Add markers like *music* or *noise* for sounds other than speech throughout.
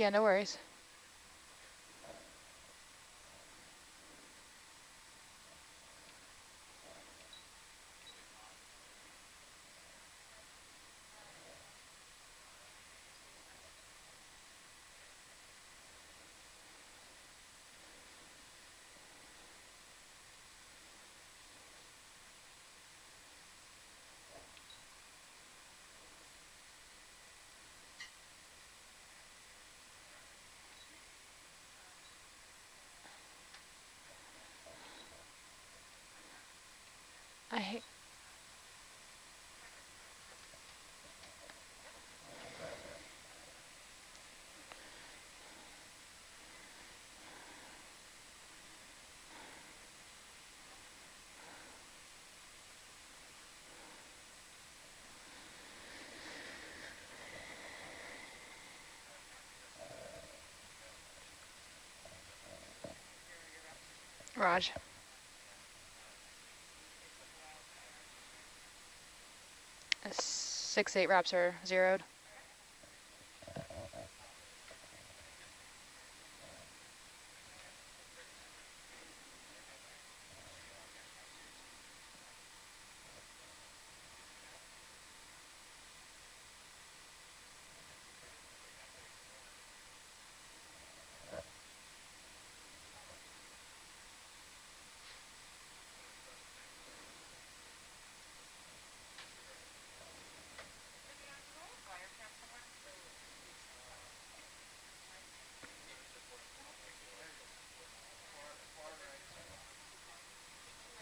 Yeah, no worries. I hate Raj. Six, eight wraps are zeroed.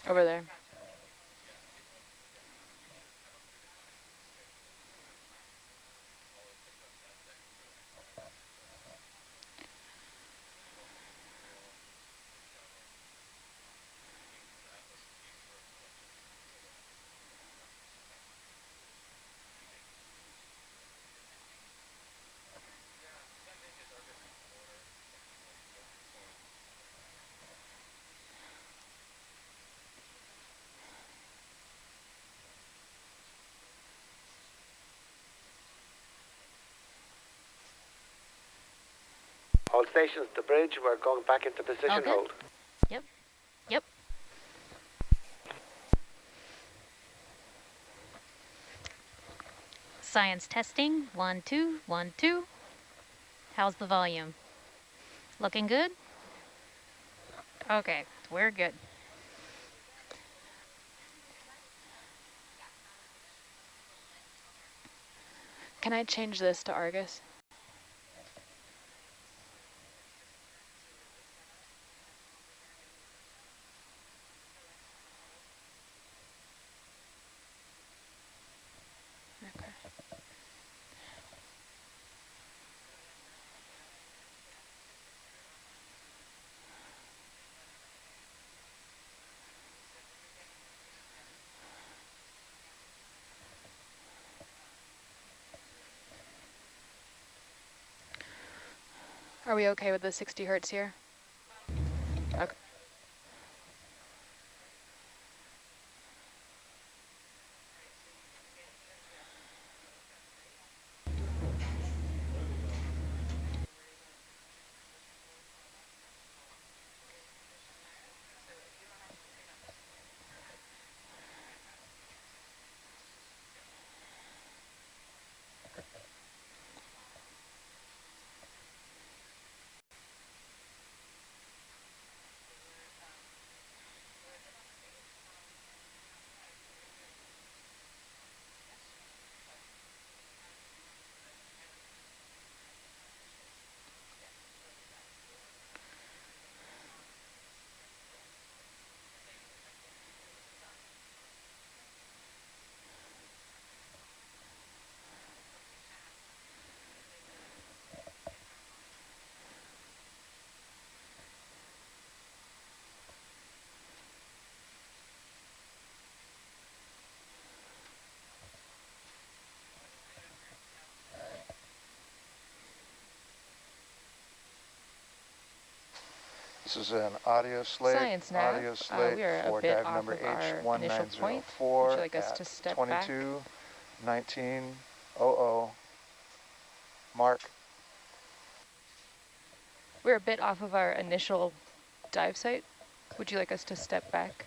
Over there. Stations, the bridge, we're going back into position All good? hold. Yep. Yep. Science testing. One, two, one, two. How's the volume? Looking good? Okay, we're good. Can I change this to Argus? Are we okay with the 60 hertz here? This is an audio slate. Science nav. Audio Uh, slate we are a for bit dive off number of our initial point. H1904 Would you like us to step back? 22 1900, mark. We're a bit off of our initial dive site. Would you like us to step back?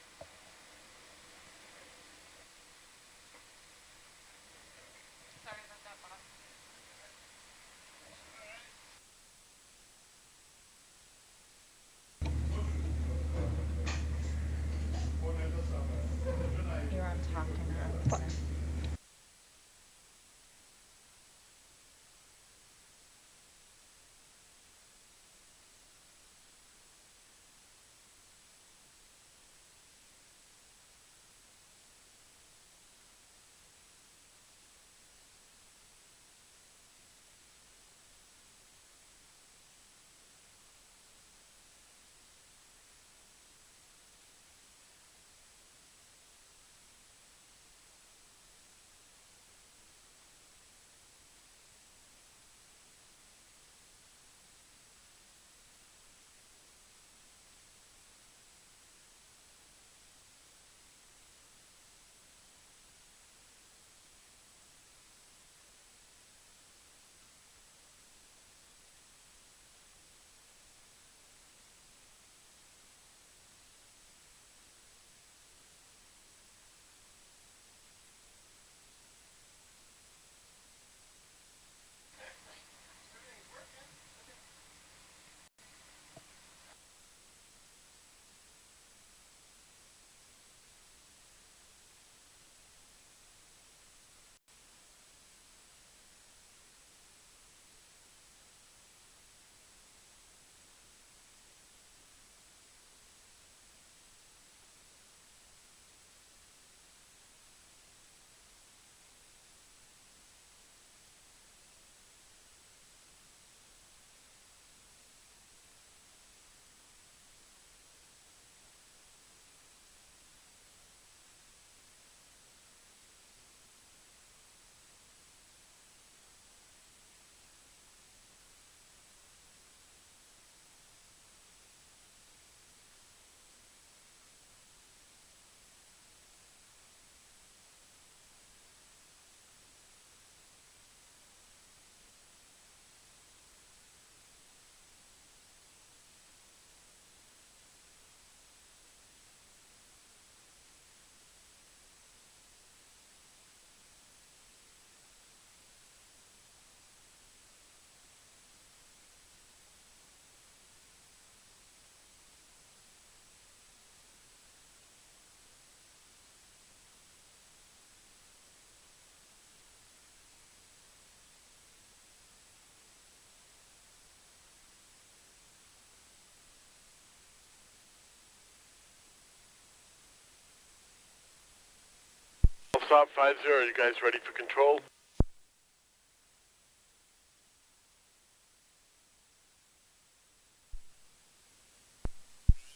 Stop 5 0. You guys ready for control?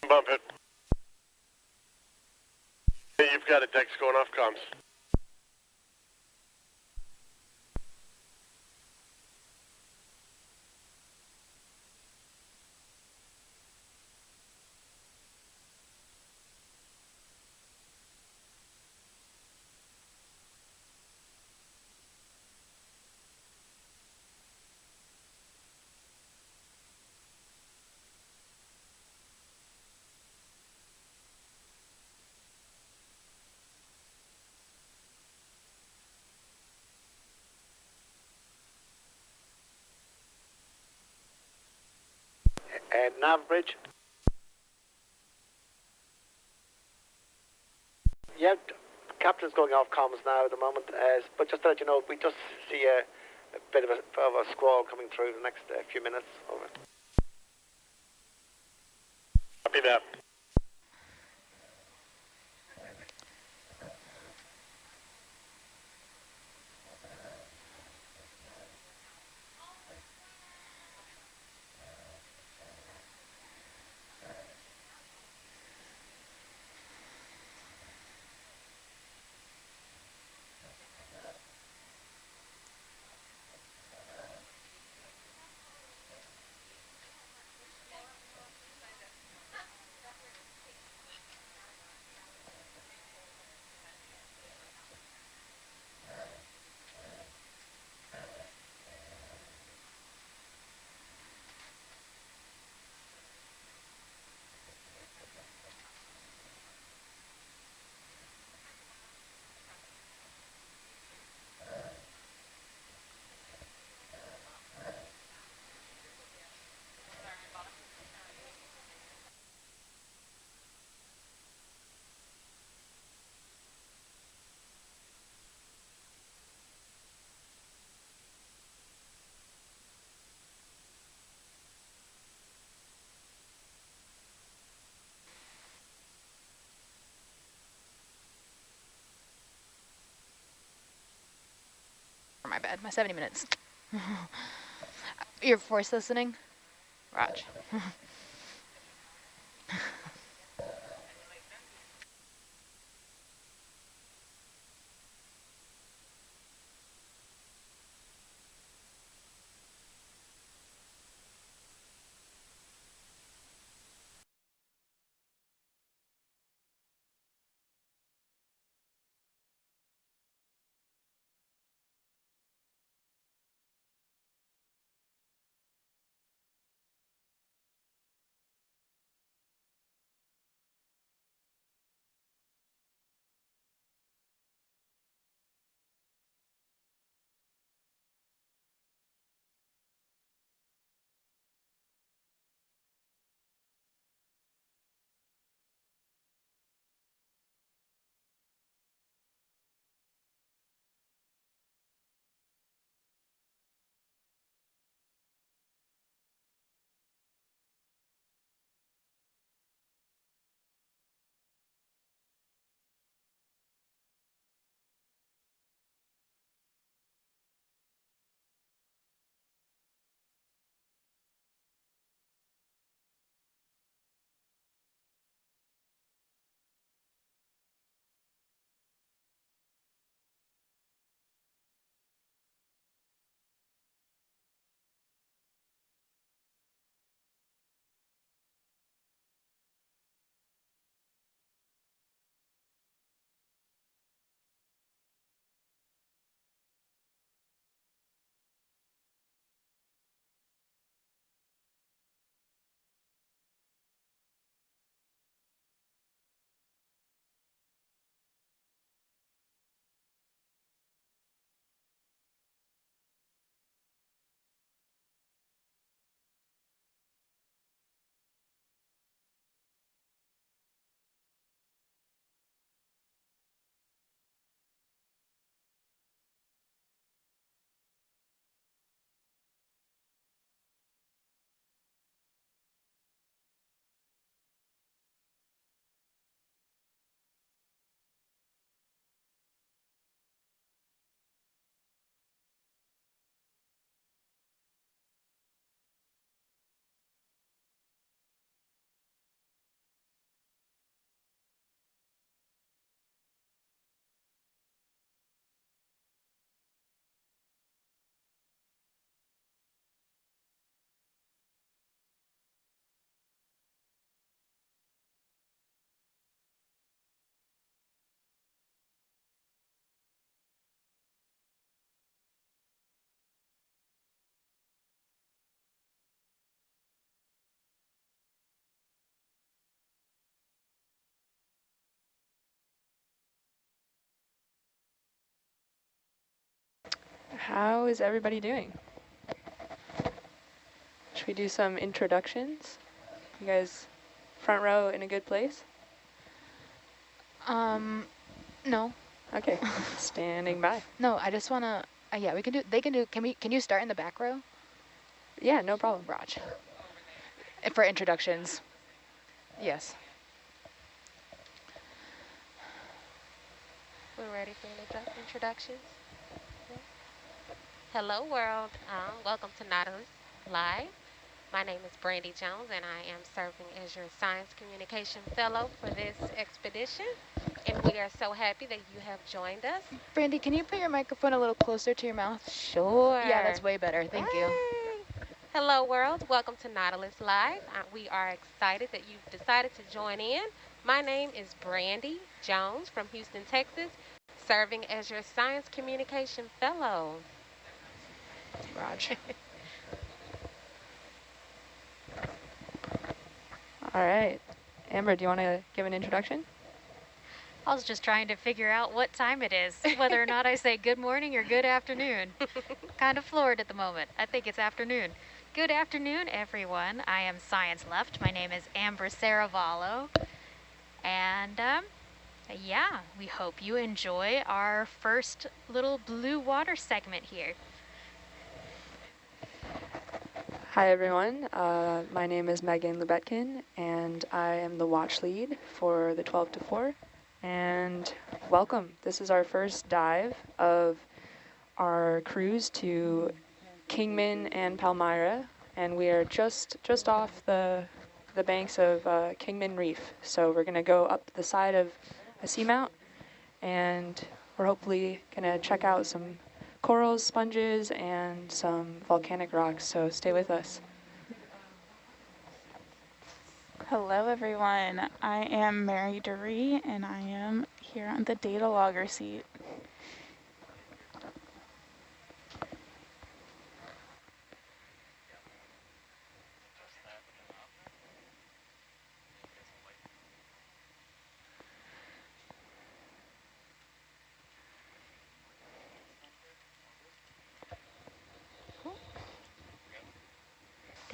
Bump it. Hey, you've got a Dex going off comms. Nav bridge. Yeah, captain's going off comms now at the moment. Uh, but just to let you know, we just see a, a bit of a, of a squall coming through the next uh, few minutes. Over. Copy that. My bad, my 70 minutes. *laughs* You're voice listening? Raj. *laughs* How is everybody doing? Should we do some introductions? You guys front row in a good place? Um, no, Okay, *laughs* standing by. no, I just wanna, uh, yeah, we can do, they can do, can we, can you start in the back row? Yeah, no problem. Raj. For introductions. Yes. We're ready for introdu- introductions. Hello, world. Um, welcome to Nautilus Live. My name is Brandy Jones, and I am serving as your Science Communication Fellow for this expedition. And we are so happy that you have joined us. Brandy, can you put your microphone a little closer to your mouth? Sure. Yeah, that's way better. Thank you. Hello, world. Welcome to Nautilus Live. Uh, we are excited that you've decided to join in. My name is Brandy Jones from Houston, Texas, serving as your Science Communication Fellow. Raj. All right. Amber, do you want to give an introduction? I was just trying to figure out what time it is, whether or not I say good morning or good afternoon. *laughs* kind of floored at the moment. I think it's afternoon. Good afternoon, everyone. I am Science Left. My name is Amber Saravallo. And um, yeah, we hope you enjoy our first little blue water segment here. Hi, everyone. Uh, my name is Megan Lubetkin, and I am the watch lead for the 12 to 4. And welcome. This is our first dive of our cruise to Kingman and Palmyra, and we are just just off the the banks of uh, Kingman Reef. So we're gonna go up the side of a seamount, and we're hopefully gonna check out some corals, sponges, and some volcanic rocks. So stay with us. Hello everyone, I am Mary Duree and I am here on the data logger seat.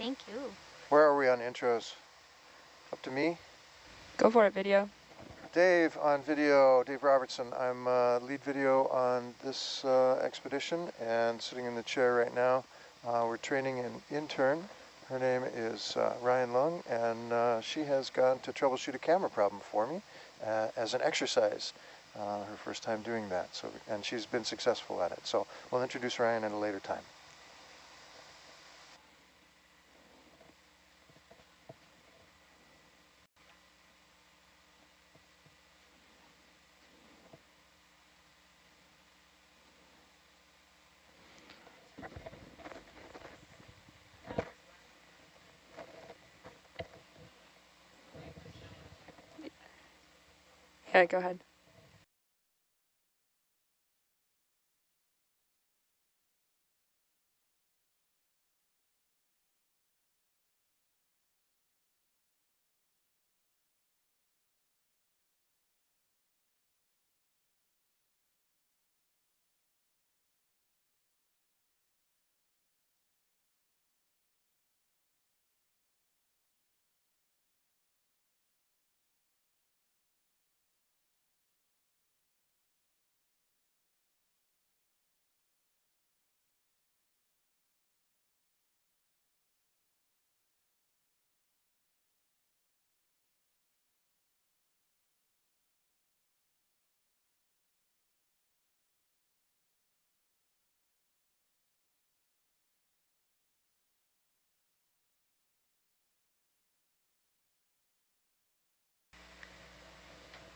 Thank you. Where are we on intros? Up to me? Go for it, video. Dave on video, Dave Robertson. I'm uh, lead video on this uh, expedition and sitting in the chair right now. Uh, we're training an intern. Her name is uh, Ryan Lung and uh, she has gone to troubleshoot a camera problem for me uh, as an exercise. her first time doing that, so and she's been successful at it. So we'll introduce Ryan at a later time. Yeah, go ahead.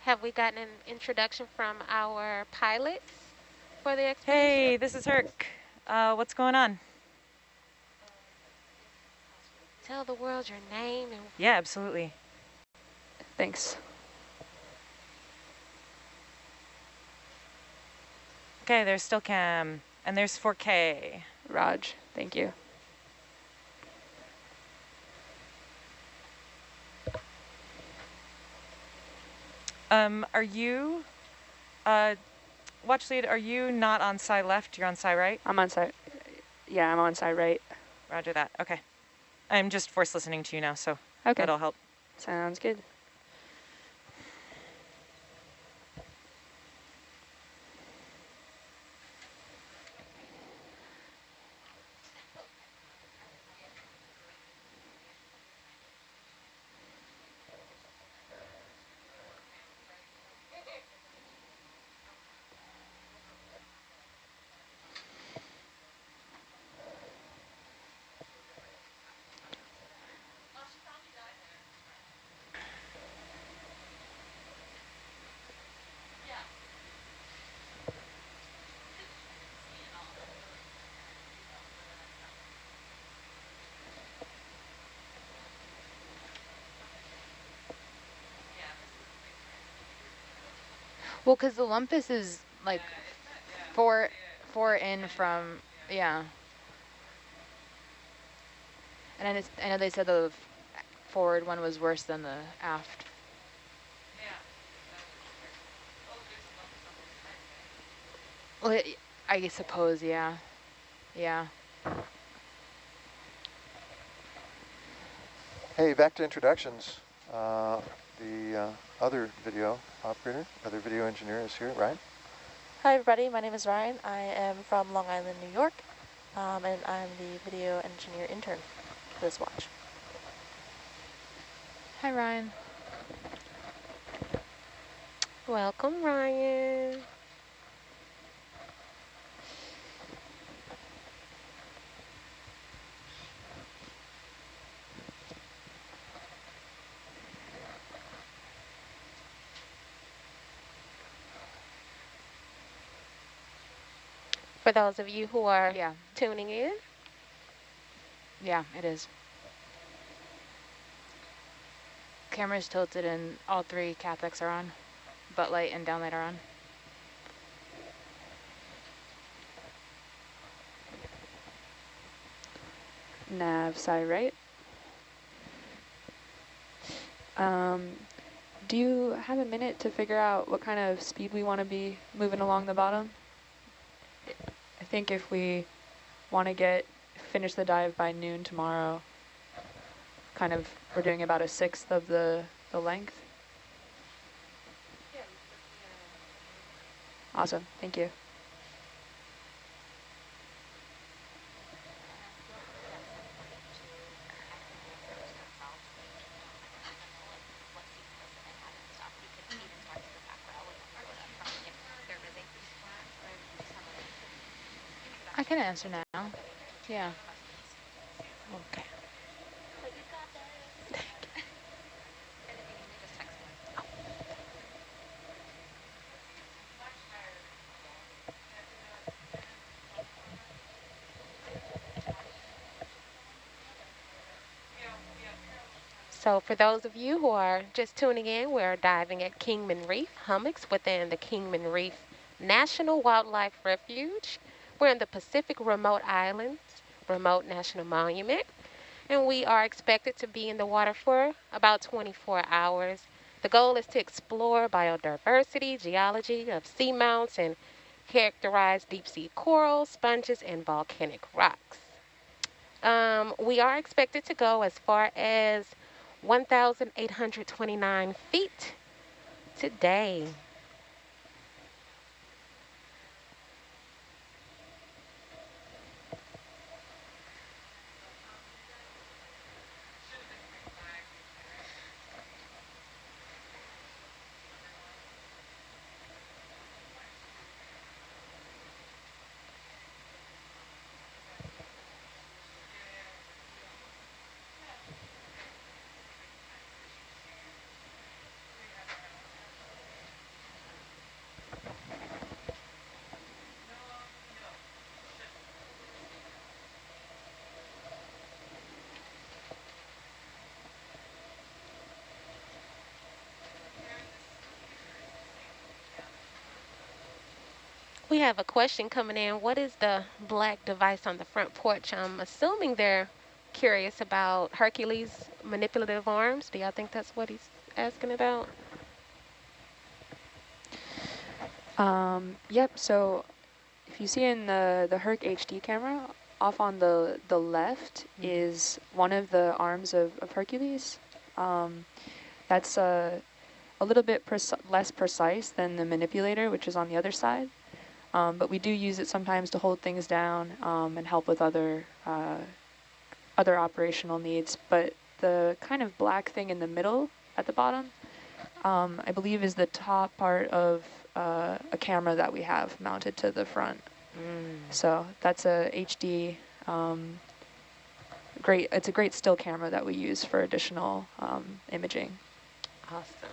Have we gotten an introduction from our pilots for the expedition? Hey, this is Herc. Uh, what's going on? Tell the world your name and Yeah, absolutely. Thanks. Okay, there's still cam, and there's 4K. Raj, thank you. Um, are you, uh, watch lead, are you not on side left? You're on side right? I'm on side. Yeah, I'm on side right. Roger that. Okay. I'm just force listening to you now, so Okay. that'll help. Sounds good. Well, because the Lumpus is like four, four in from, yeah. And it's, I know they said the forward one was worse than the aft. Well, I suppose, yeah. Yeah. Hey, back to introductions. Uh, the uh, other video operator, other video engineer is here, Ryan. Hi everybody, my name is Ryan. I am from Long Island, New York, um, and I'm the video engineer intern for this watch. Hi, Ryan. welcome, Ryan. For those of you who are Yeah, tuning in, yeah, it is. Camera's tilted and all three cathodics are on. Butt light and downlight are on. Nav side right. Um, do you have a minute to figure out what kind of speed we want to be moving along the bottom? I think if we want to get finish the dive by noon tomorrow, kind of we're doing about a sixth of the, the length. Awesome, thank you. Answer now. Yeah. okay. So for those of you who are just tuning in, we're diving at Kingman Reef hummocks within the Kingman Reef National Wildlife Refuge. We're in the Pacific Remote Islands Remote National Monument, and we are expected to be in the water for about 24 hours. The goal is to explore biodiversity, geology of seamounts, and characterize deep sea corals, sponges, and volcanic rocks. Um, we are expected to go as far as 1,829 feet today. We have a question coming in. What is the black device on the front porch? I'm assuming they're curious about Hercules manipulative arms. Do y'all think that's what he's asking about? Um, yep, so if you see in the, the Herc HD camera, off on the, the left is one of the arms of, of Hercules. Um, that's a, a little bit less precise than the manipulator, which is on the other side. Um, but we do use it sometimes to hold things down um, and help with other uh, other operational needs. But the kind of black thing in the middle at the bottom, um, I believe is the top part of uh, a camera that we have mounted to the front. So that's a HD, um, great, it's a great still camera that we use for additional um, imaging. Awesome.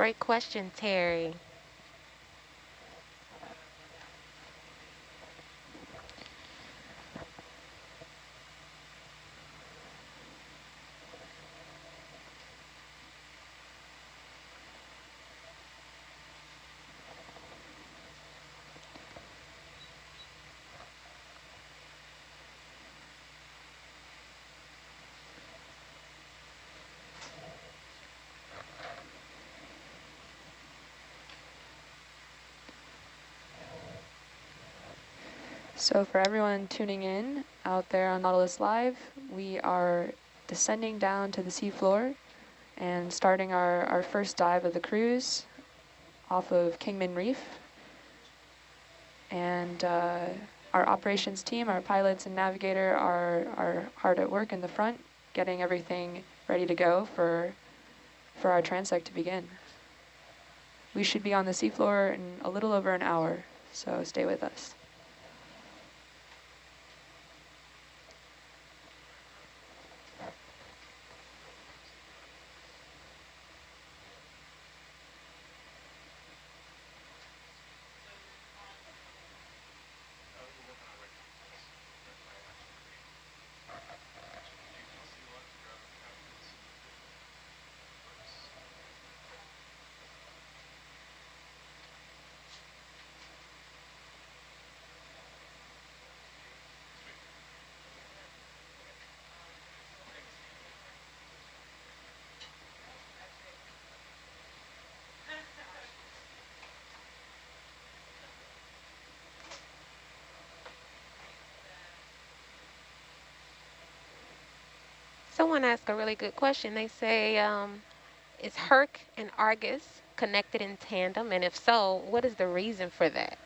Great question, Terry. So for everyone tuning in out there on Nautilus Live, we are descending down to the seafloor and starting our, our first dive of the cruise off of Kingman Reef. And uh, our operations team, our pilots and navigator are, are hard at work in the front, getting everything ready to go for, for our transect to begin. We should be on the seafloor in a little over an hour, so stay with us. Someone asked a really good question. They say, um, is Herc and Argus connected in tandem? And if so, what is the reason for that?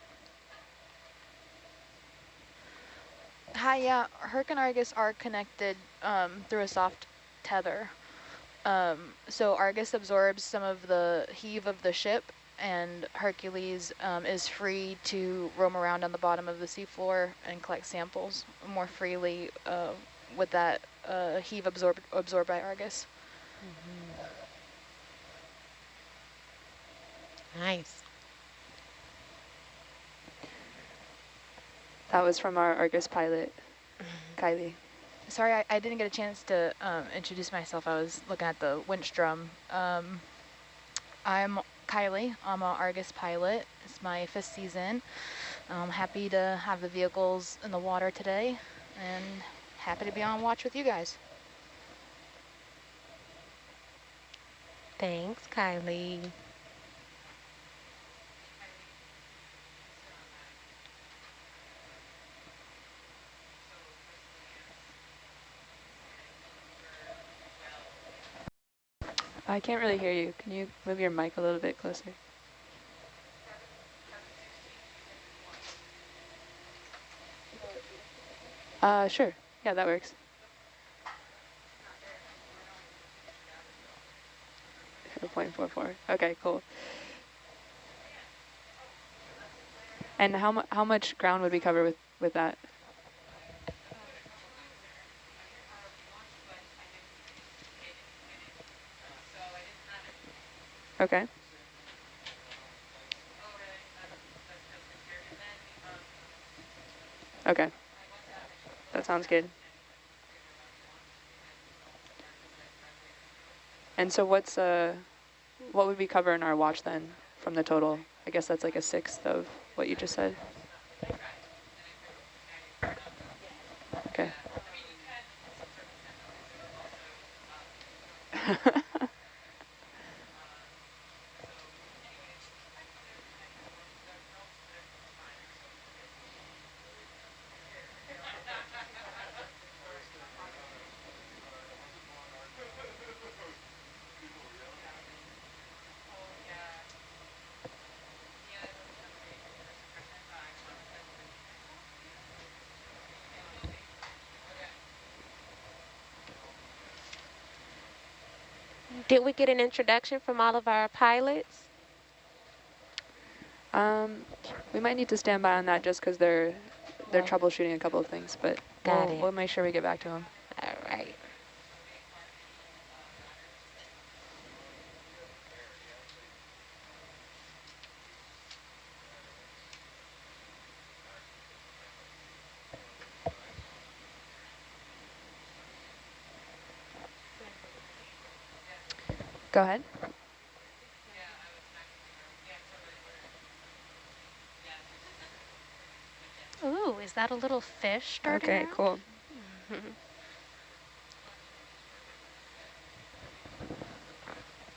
Hi, yeah, Herc and Argus are connected um, through a soft tether. Um, so Argus absorbs some of the heave of the ship and Hercules um, is free to roam around on the bottom of the seafloor and collect samples more freely uh, with that uh, heave absorbed, absorbed by Argus. Mm -hmm. Nice. That was from our Argus pilot, Kylie. Sorry, I, I, didn't get a chance to um, introduce myself. I was looking at the winch drum. Um, I'm Kylie. I'm an Argus pilot. It's my fifth season. I'm happy to have the vehicles in the water today and happy to be on watch with you guys. Thanks, Kylie. I can't really hear you. Can you move your mic a little bit closer? Uh, sure. Yeah, that works. Point four four. Okay, cool. And how mu how much ground would we cover with with that? Okay. Okay. That sounds good. And so what's uh what would we cover in our watch then from the total? I guess that's like a sixth of what you just said. Okay. Did we get an introduction from all of our pilots? Um, we might need to stand by on that just because they're they're troubleshooting a couple of things, but Got we'll, it. we'll make sure we get back to them. All right. Go ahead. Ooh, is that a little fish starting Okay, cool. *laughs*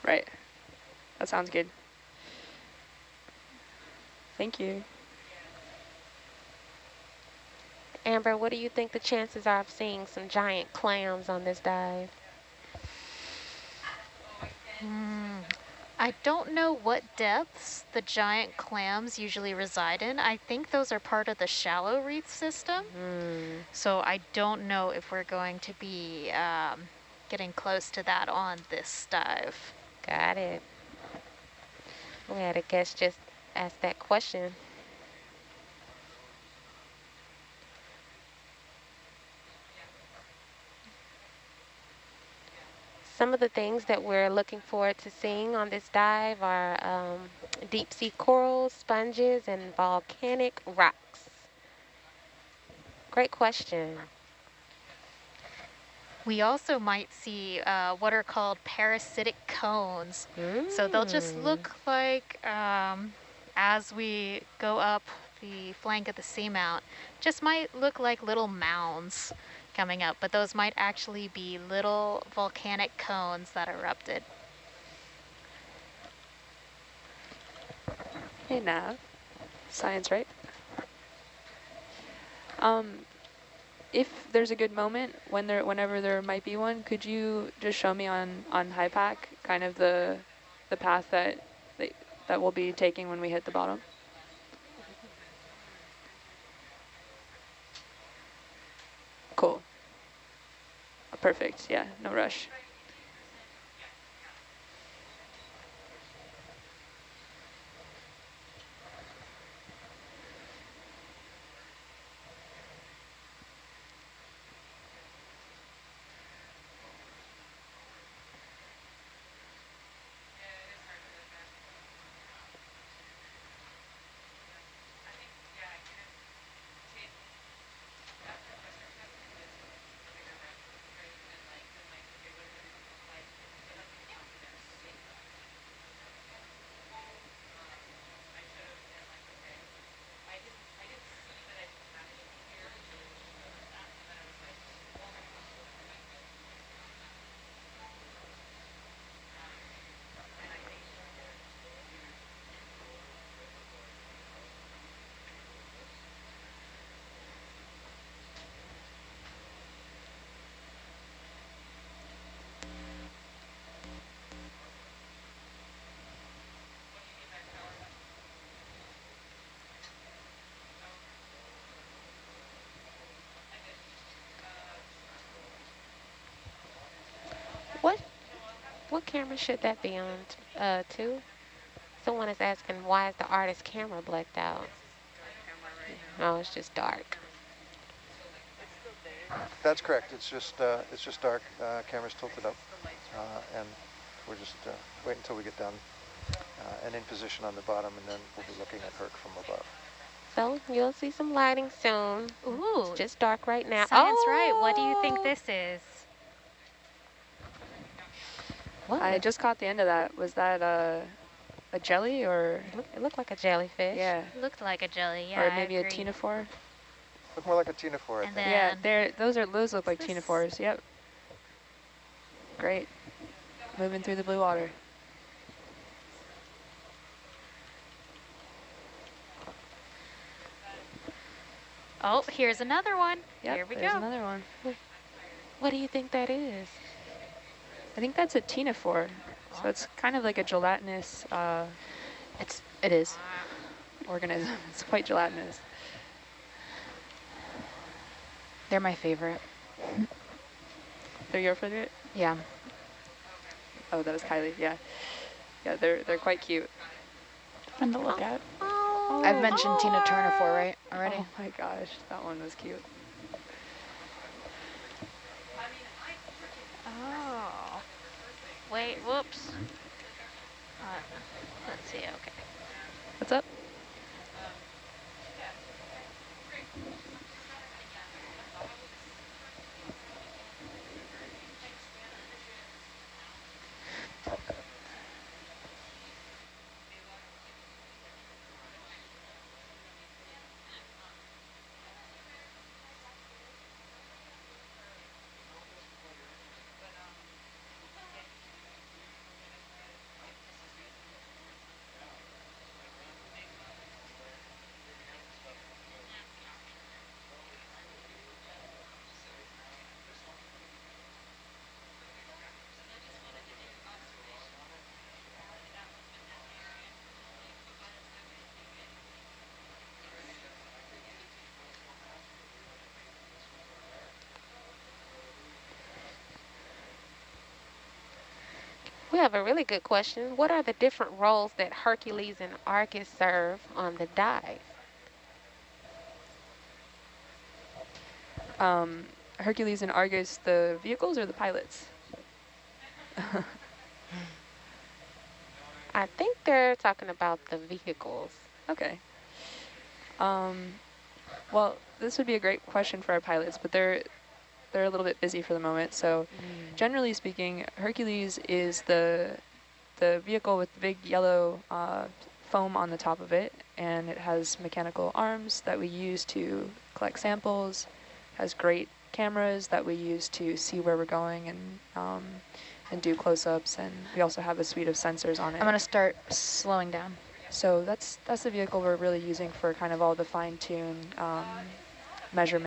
right. That sounds good. Thank you. Amber, what do you think the chances are of seeing some giant clams on this dive? I don't know what depths the giant clams usually reside in. I think those are part of the shallow reef system. Mm. So I don't know if we're going to be um, getting close to that on this dive. Got it. We had a guest just ask that question. Some of the things that we're looking forward to seeing on this dive are um, deep sea corals, sponges, and volcanic rocks. Great question. We also might see uh, what are called parasitic cones. Mm. So they'll just look like, um, as we go up the flank of the seamount, just might look like little mounds coming up, but those might actually be little volcanic cones that erupted. Hey Nav, science, right? Um, if there's a good moment when there, whenever there might be one, could you just show me on on Hypack kind of the the path that that, that we'll be taking when we hit the bottom? Cool. Perfect. Yeah, no rush. What what camera should that be on? t- Uh, two? Someone is asking why is the Argus camera blacked out? Oh, it's just dark. That's correct. It's just uh, it's just dark. Uh, camera's tilted up, uh, and we're just uh, wait until we get down uh, and in position on the bottom, and then we'll be looking at Herc from above. So you'll see some lighting soon. Ooh, It's just dark right now. science right. What do you think Oh! this is? What? I just caught the end of that. Was that a a jelly or It look- it looked like a jellyfish. yeah, Looked like a jelly, yeah, or I maybe a agree. ctenophore? Look more like a ctenophore, I think. Yeah, then- they're those are those look like Is this- Yep. Great. Moving through the blue water. Oh, here's another one. Yep, Here we there's go. another one. What do you think that is? I think that's a ctenophore. So it's kind of like a gelatinous uh, It's it is. organism. It's quite gelatinous. They're my favorite. They're your favorite? Yeah. Oh, that was Kylie. Yeah. Yeah, they're they're quite cute. Fun to look at. Oh, I've mentioned Tina Turner for right already. Oh my gosh, that one was cute. Oh. Wait, whoops. Uh, let's see, okay. What's up? Have a really good question. What are the different roles that Hercules and Argus serve on the dive? Um, Hercules and Argus, the vehicles or the pilots? *laughs* I think they're talking about the vehicles. Okay. Um, well, this would be a great question for our pilots, but they're they're a little bit busy for the moment. So, generally speaking, Hercules is the the vehicle with the big yellow uh, foam on the top of it, and it has mechanical arms that we use to collect samples. Has great cameras that we use to see where we're going and um, and do close-ups, and we also have a suite of sensors on it. I'm gonna start slowing down. So that's that's the vehicle we're really using for kind of all the fine-tune um, measurement.